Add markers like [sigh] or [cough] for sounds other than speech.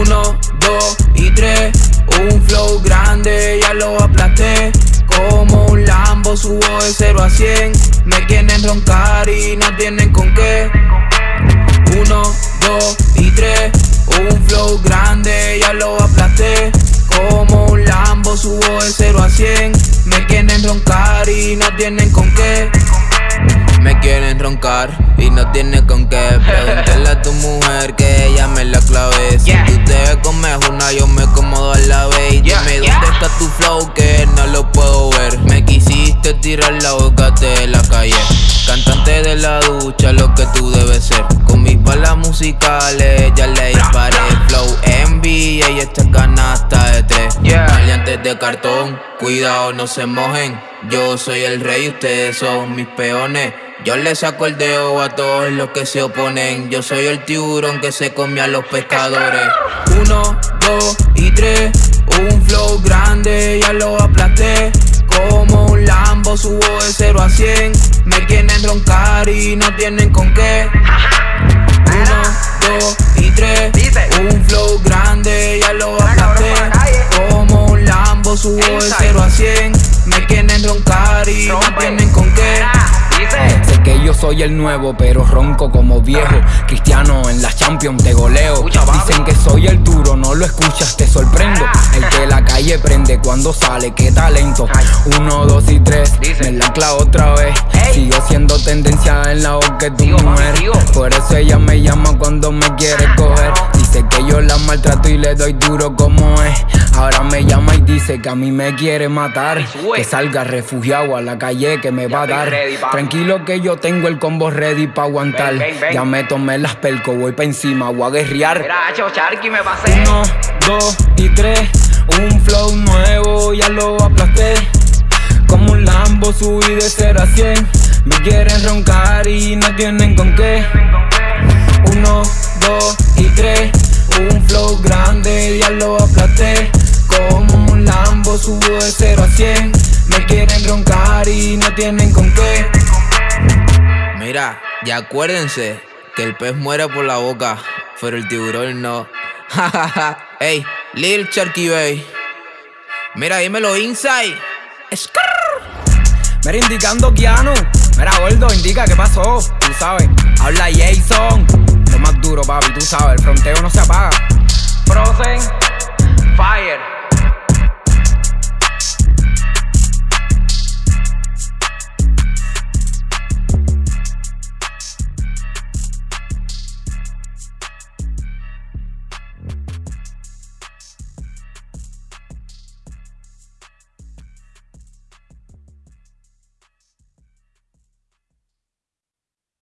Uno, dos y tres, un flow grande, ya lo aplasté. Como un Lambo subo de 0 a 100. Me quieren roncar y no tienen con qué. Uno, dos y tres, un flow grande, ya lo aplasté. Como un Lambo subo de 0 a 100. Me quieren roncar y no tienen con qué. Me quieren roncar y no tiene con qué Pregúntale a tu mujer que ella me la clave. Si tú te comes una yo me como a la vez. Y dime dónde está tu flow que no lo puedo ver. Me quisiste tirar la boca de la calle. Cantante de la ducha, lo que tú debes ser. Con mis balas musicales ya le disparé. Flow envy y esta canasta de tres. Maleantes de cartón, cuidado no se mojen. Yo soy el rey, ustedes son mis peones yo le saco el dedo a todos los que se oponen. Yo soy el tiburón que se come a los pescadores. Uno, dos y tres. Un flow grande, ya lo aplasté. Como un Lambo subo de 0 a 100. Me quieren roncar y no tienen con qué. Uno, dos y tres. Un flow grande, ya lo aplasté. Como un Lambo subo de 0 a 100. Yo soy el nuevo, pero ronco como viejo. Cristiano en las Champions te goleo. Dicen que soy el duro, no lo escuchas, te sorprendo. El que la calle prende cuando sale, qué talento. Uno, dos y tres, me la clavo otra vez. Sigo siendo tendencia en la boca de tu mujer. Por eso ella me llama cuando me quiere coger. Dice que yo la maltrato y le doy duro como es. Ahora me dice que a mí me quiere matar. Que salga refugiado a la calle que me va a dar. Tranquilo que yo tengo el combo ready pa' aguantar. Ya me tomé las pelco, voy pa' encima, voy a guerrear. Uno, dos y tres. Un flow nuevo, ya lo aplasté. Como un Lambo subí de 0 a 100. Me quieren roncar y no tienen con qué. Uno, dos y tres. Un flow grande, ya lo aplasté. Subo de 0 a 100. Me quieren roncar y no tienen con qué. Mira, ya acuérdense que el pez muere por la boca, pero el tiburón no. [laughs] Ey, Lil Cherky Bay. Mira, dímelo inside. Mira, indicando Keanu. Mira, gordo, indica qué pasó. Tú sabes, habla Jason. Lo más duro, papi, tú sabes, el fronteo no se apaga. Fire.